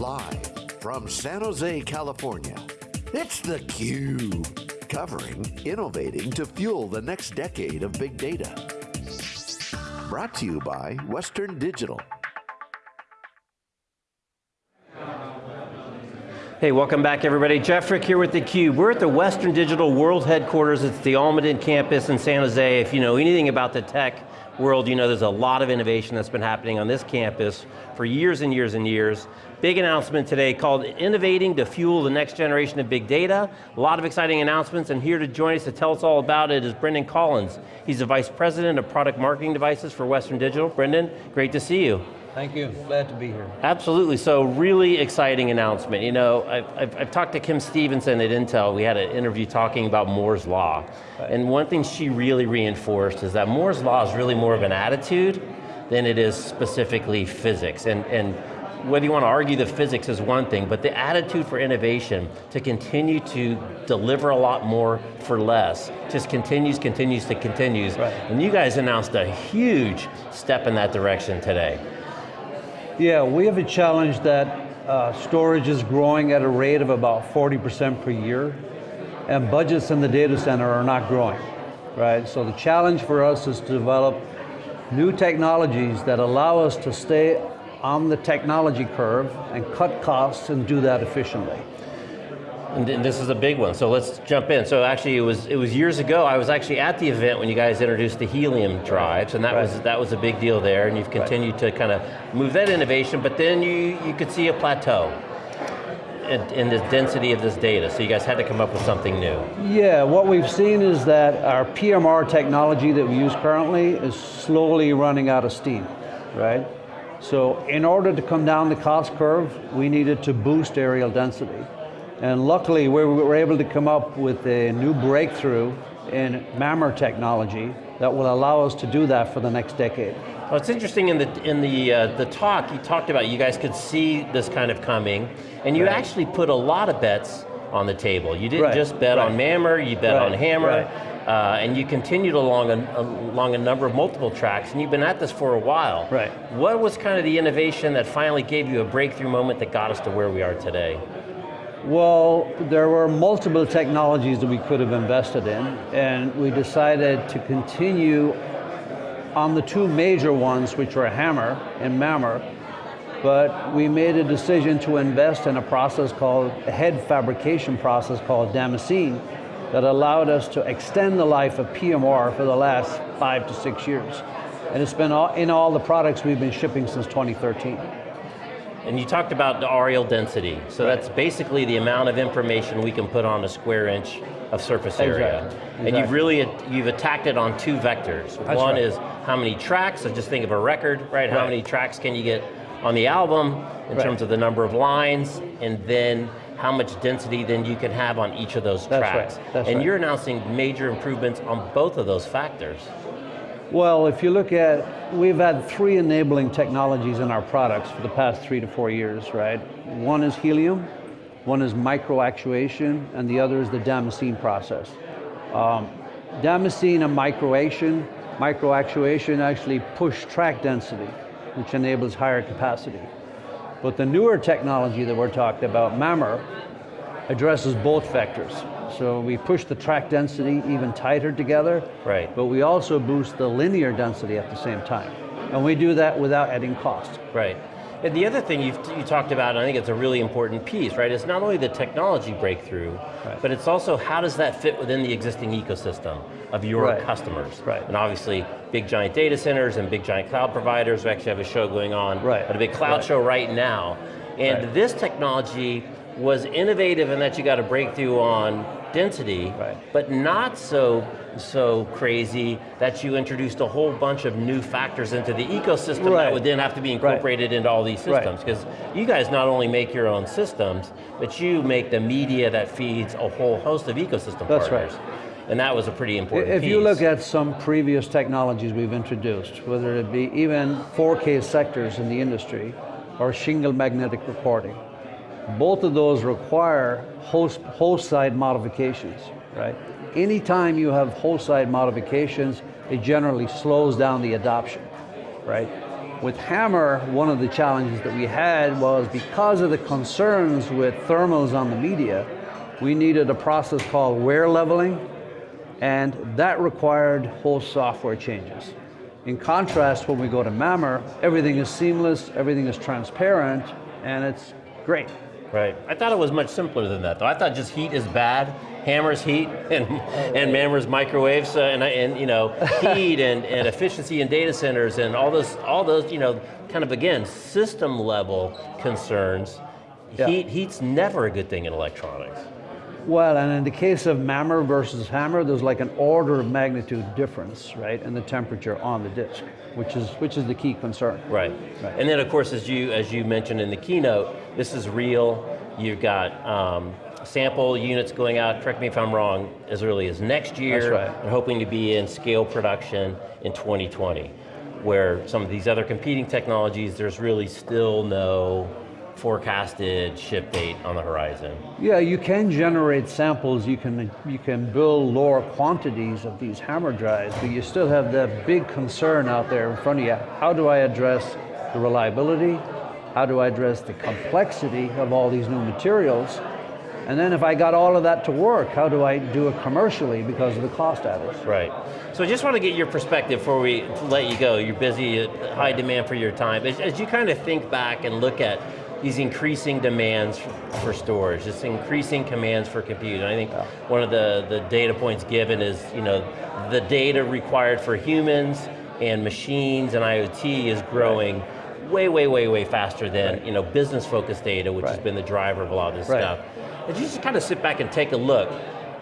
Live from San Jose, California, it's theCUBE. Covering Innovating to Fuel the Next Decade of Big Data. Brought to you by Western Digital. Hey, welcome back everybody. Jeff Frick here with theCUBE. We're at the Western Digital World Headquarters. It's the Almaden campus in San Jose. If you know anything about the tech world, you know there's a lot of innovation that's been happening on this campus for years and years and years. Big announcement today called Innovating to Fuel the Next Generation of Big Data. A lot of exciting announcements, and here to join us to tell us all about it is Brendan Collins. He's the Vice President of Product Marketing Devices for Western Digital. Brendan, great to see you. Thank you, glad to be here. Absolutely, so really exciting announcement. You know, I've, I've, I've, talked to Kim Stevenson at Intel, we had an interview talking about Moore's Law. Right. And one thing she really reinforced is that Moore's Law is really more of an attitude than it is specifically physics. And, and whether you want to argue the physics is one thing, but the attitude for innovation to continue to deliver a lot more for less just continues, continues to continues. Right. And you guys announced a huge step in that direction today. Yeah, we have a challenge that uh, storage is growing at a rate of about 40% per year, and budgets in the data center are not growing, right? So the challenge for us is to develop new technologies that allow us to stay on the technology curve and cut costs and do that efficiently. And this is a big one, so let's jump in. So actually it was, it was years ago, I was actually at the event when you guys introduced the helium drives, and that, right. was, that was a big deal there, and you've continued right. to kind of move that innovation, but then you, you could see a plateau in, in the density of this data, so you guys had to come up with something new. Yeah, what we've seen is that our PMR technology that we use currently is slowly running out of steam, right? So in order to come down the cost curve, we needed to boost areal density. And luckily, we were able to come up with a new breakthrough in MAMR technology that will allow us to do that for the next decade. Well, it's interesting in the in the uh, the talk you talked about. You guys could see this kind of coming, and you right. actually put a lot of bets on the table. You didn't right. just bet right. on MAMR, you bet on HAMR, uh, and you continued along a, along a number of multiple tracks, and you've been at this for a while. Right. What was kind of the innovation that finally gave you a breakthrough moment that got us to where we are today? Well, there were multiple technologies that we could have invested in, and we decided to continue on the two major ones, which were HAMR and MAMR, but we made a decision to invest in a process called, a head fabrication process called Damascene, that allowed us to extend the life of PMR for the last five to six years. And it's been all, in all the products we've been shipping since 2013. And you talked about the areal density. So right. that's basically the amount of information we can put on a square inch of surface area. Exactly. And you've really, you've attacked it on two vectors. That's One right. is how many tracks, so just think of a record, right? right? How many tracks can you get on the album in terms of the number of lines, and then how much density then you can have on each of those That's tracks. Right. That's and you're announcing major improvements on both of those factors. Well, if you look at, we've had three enabling technologies in our products for the past three to four years, right? One is helium, one is microactuation, and the other is the Damascene process. Um, Damascene and microation, microactuation actually push track density, which enables higher capacity. But the newer technology that we're talking about, MAMR, addresses both vectors. So we push the track density even tighter together, right. but we also boost the linear density at the same time. And we do that without adding cost. Right. And the other thing you you talked about, I think it's a really important piece, right, is not only the technology breakthrough, right. but it's also how does that fit within the existing ecosystem of your right. customers. Right. And obviously, big giant data centers and big giant cloud providers, we actually have a show going on right. at a big cloud right. show right now. And this technology was innovative in that you got a breakthrough on density, right. but not so so crazy that you introduced a whole bunch of new factors into the ecosystem right. that would then have to be incorporated right. into all these systems. Because you guys not only make your own systems, but you make the media that feeds a whole host of ecosystem That's partners. Right. And that was a pretty important If piece. you look at some previous technologies we've introduced, whether it be even 4K sectors in the industry, or shingle magnetic recording, both of those require host, host side modifications, right? Anytime you have host side modifications, it generally slows down the adoption, right? With HAMR, one of the challenges that we had was because of the concerns with thermals on the media, we needed a process called wear leveling, and that required whole software changes. In contrast, when we go to MAMR, everything is seamless, everything is transparent, and it's great. Right. I thought it was much simpler than that, though. I thought just heat is bad, HAMR's heat, and and MAMR's microwaves, uh, and and you know heat and, and efficiency in data centers, and all those all those you know kind of again system level concerns. Yeah. Heat heat's never a good thing in electronics. Well, and in the case of MAMR versus HAMR, there's like an order of magnitude difference, right, in the temperature on the disk, which is which is the key concern. Right. Right. And then of course, as you as you mentioned in the keynote, this is real. You've got um, sample units going out. Correct me if I'm wrong. As early as next year. That's right. And hoping to be in scale production in 2020, where some of these other competing technologies, there's really still no forecasted ship date on the horizon. Yeah, you can generate samples, you can, you can build lower quantities of these HAMR drives, but you still have that big concern out there in front of you. How do I address the reliability? How do I address the complexity of all these new materials? And then if I got all of that to work, how do I do it commercially because of the cost adders? Right. So I just want to get your perspective before we let you go. You're busy, high demand for your time. As, as you kind of think back and look at these increasing demands for storage, this increasing commands for compute. And I think one of the, the data points given is, you know, the data required for humans and machines and IoT is growing way, way, way, way faster than, Right. you know, business-focused data, which has been the driver of a lot of this Right. stuff. If you just kind of sit back and take a look,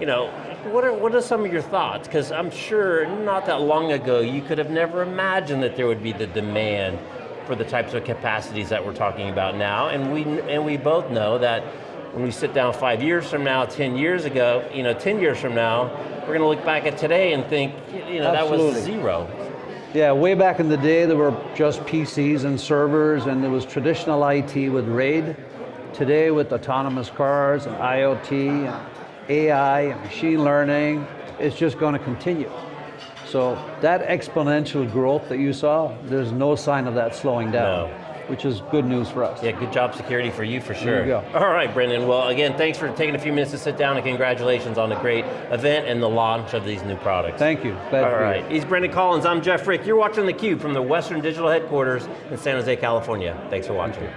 you know, what are, what are some of your thoughts? Because I'm sure not that long ago, you could have never imagined that there would be the demand for the types of capacities that we're talking about now, and we, and we both know that when we sit down five years from now, 10 years ago, you know, 10 years from now, we're going to look back at today and think, you know, that was zero. Yeah, way back in the day, there were just PCs and servers, and there was traditional IT with RAID. Today, with autonomous cars and IoT and AI and machine learning, it's just going to continue. So that exponential growth that you saw, there's no sign of that slowing down, No. Which is good news for us. Yeah, good job security for you for sure. you go. All right, Brendan. Well, again, thanks for taking a few minutes to sit down and congratulations on the great event and the launch of these new products. Thank you. Glad All here. he's Brendan Collins, I'm Jeff Frick. You're watching theCUBE from the Western Digital Headquarters in San Jose, California. Thanks for watching.